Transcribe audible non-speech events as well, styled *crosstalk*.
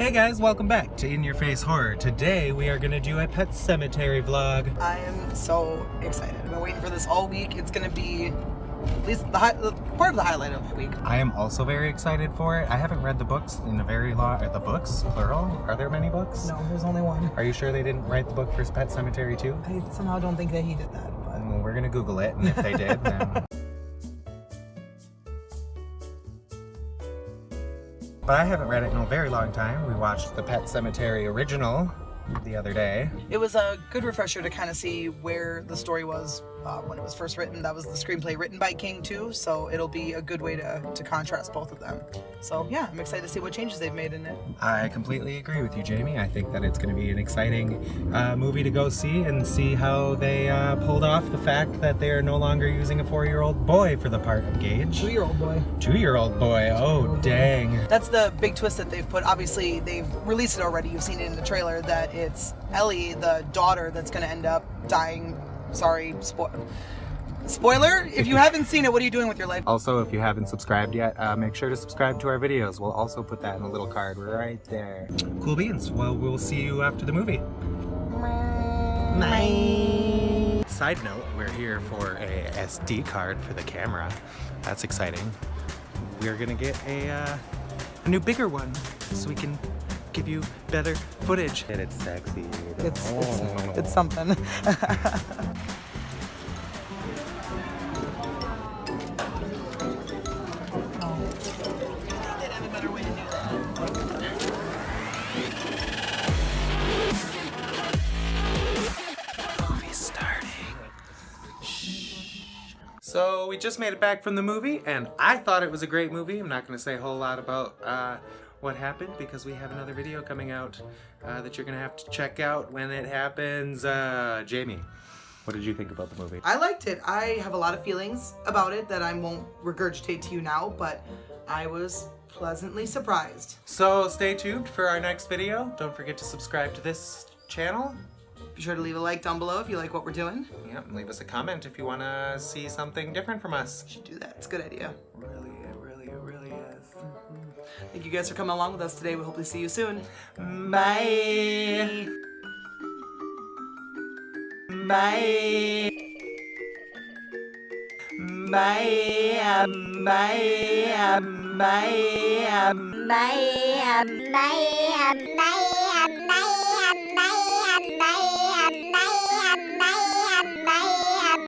Hey guys, welcome back to In Your Face Horror. Today we are going to do a Pet Sematary vlog. I am so excited. I've been waiting for this all week. It's gonna be at least the, hi- the part of the highlight of the week. I am also very excited for it. I haven't read the books in a very long... Are the books plural? Are there many books? No, there's only one. Are you sure they didn't write the book for Pet Sematary too? I somehow don't think that he did that. But Well, we're going to Google it, and if they did, then... *laughs* But I haven't read it in a very long time. We watched the Pet Sematary original the other day. it was a good refresher to kind of see where the story was uh, when it was first written. That was the screenplay written by King too, so it'll be a good way to, to contrast both of them. So yeah, I'm excited to see what changes they've made in it. I completely agree with you, Jamie. I think that it's going to be an exciting uh, movie to go see and see how they uh, pulled off the fact that they are no longer using a four-year-old boy for the part of Gage. Two-year-old boy. Two-year-old boy. Oh, dang. That's the big twist that they've put. Obviously, they've released it already. You've seen it in the trailer that it's Ellie, the daughter, that's going to end up dying. Sorry, spo- spoiler. If you haven't seen it, what are you doing with your life? Also, if you haven't subscribed yet, uh, make sure to subscribe to our videos. We'll also put that in a little card right there. Cool beans. Well, we'll see you after the movie. Bye. Side note, we're here for a SD card for the camera. That's exciting. We're gonna get a, uh, a new bigger one so we can give you better footage. And it's sexy. It's, it's, it's something. *laughs* So we just made it back from the movie, and I thought it was a great movie. I'm not going to say a whole lot about uh, what happened because we have another video coming out uh, that you're going to have to check out when it happens. Uh, Jamie, what did you think about the movie? I liked it. I have a lot of feelings about it that I won't regurgitate to you now, but I was pleasantly surprised. So stay tuned for our next video. Don't forget to subscribe to this channel. Be sure to leave a like down below if you like what we're doing. Yep, and leave us a comment if you want to see something different from us. You should do that. It's a good idea. Thank you guys for coming along with us today. We hope to see you soon. Bye. Bye. Bye. Bye. Bye. Bye, bye, bye.